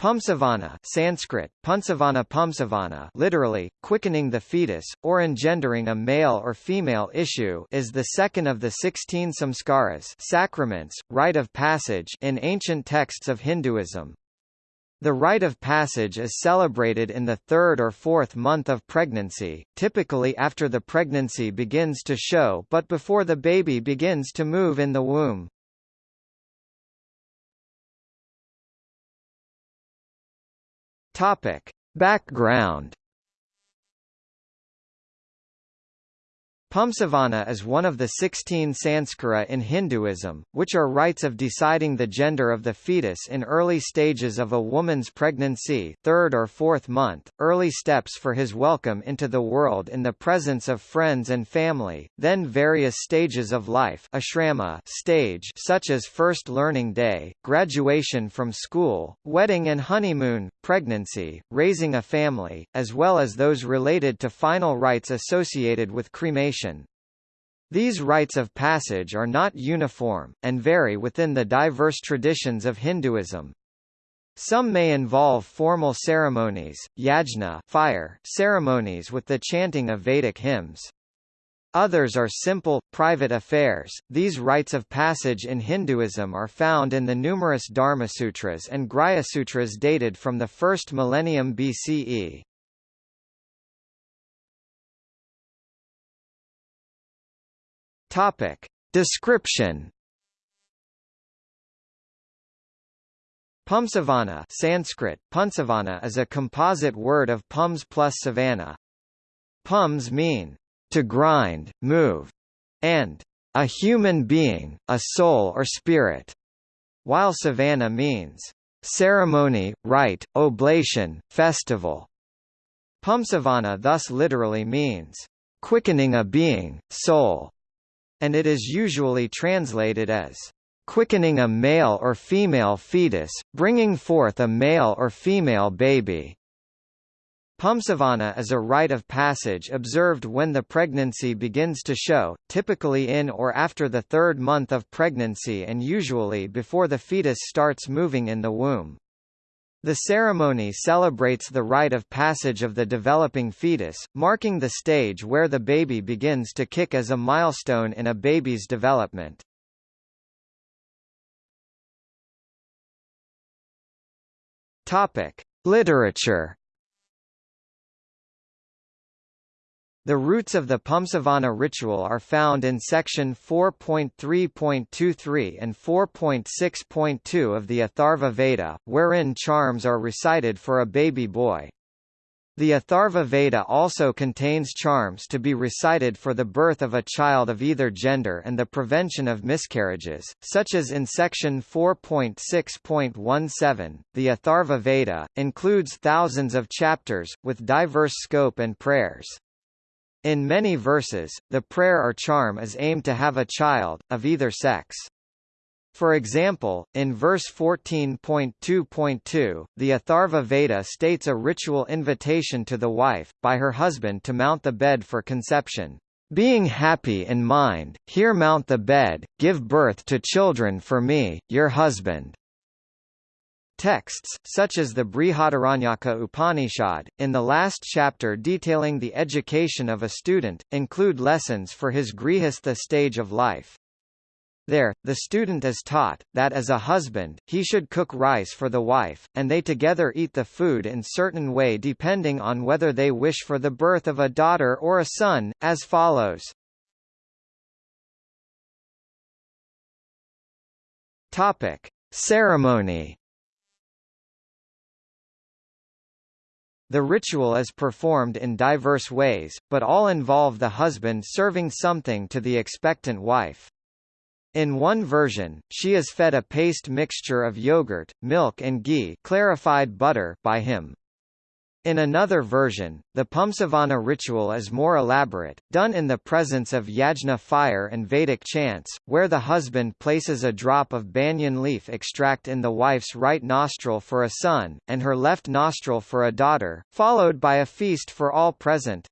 Pumsavana Sanskrit, Punsavana Pumsavana literally, quickening the fetus, or engendering a male or female issue is the second of the sixteen samskaras sacraments, rite of passage in ancient texts of Hinduism. The rite of passage is celebrated in the third or fourth month of pregnancy, typically after the pregnancy begins to show but before the baby begins to move in the womb. Topic. Background Pumsavana is one of the 16 sanskara in Hinduism, which are rites of deciding the gender of the fetus in early stages of a woman's pregnancy third or fourth month, early steps for his welcome into the world in the presence of friends and family, then various stages of life ashrama stage such as first learning day, graduation from school, wedding and honeymoon, pregnancy, raising a family, as well as those related to final rites associated with cremation these rites of passage are not uniform, and vary within the diverse traditions of Hinduism. Some may involve formal ceremonies, yajna fire ceremonies with the chanting of Vedic hymns. Others are simple, private affairs. These rites of passage in Hinduism are found in the numerous Dharmasutras and Grihasutras dated from the first millennium BCE. Topic. Description Pumsavana Sanskrit, Punsavana is a composite word of pums plus savana. Pums mean, to grind, move, and a human being, a soul or spirit, while savana means ceremony, rite, oblation, festival. Pumsavana thus literally means quickening a being, soul, and it is usually translated as quickening a male or female fetus, bringing forth a male or female baby. Pumsavana is a rite of passage observed when the pregnancy begins to show, typically in or after the third month of pregnancy and usually before the fetus starts moving in the womb. The ceremony celebrates the rite of passage of the developing fetus, marking the stage where the baby begins to kick as a milestone in a baby's development. Topic: Literature The roots of the Pumsavana ritual are found in section 4.3.23 and 4.6.2 of the Atharva Veda, wherein charms are recited for a baby boy. The Atharva Veda also contains charms to be recited for the birth of a child of either gender and the prevention of miscarriages, such as in section 4.6.17. The Atharva Veda includes thousands of chapters, with diverse scope and prayers. In many verses, the prayer or charm is aimed to have a child, of either sex. For example, in verse 14.2.2, the Atharva Veda states a ritual invitation to the wife, by her husband to mount the bed for conception. Being happy in mind, here mount the bed, give birth to children for me, your husband. Texts, such as the Brihadaranyaka Upanishad, in the last chapter detailing the education of a student, include lessons for his grihastha stage of life. There, the student is taught, that as a husband, he should cook rice for the wife, and they together eat the food in certain way depending on whether they wish for the birth of a daughter or a son, as follows. Topic. Ceremony The ritual is performed in diverse ways, but all involve the husband serving something to the expectant wife. In one version, she is fed a paste mixture of yogurt, milk and ghee clarified butter by him. In another version, the Pumsavana ritual is more elaborate, done in the presence of yajna fire and Vedic chants, where the husband places a drop of banyan leaf extract in the wife's right nostril for a son, and her left nostril for a daughter, followed by a feast for all present.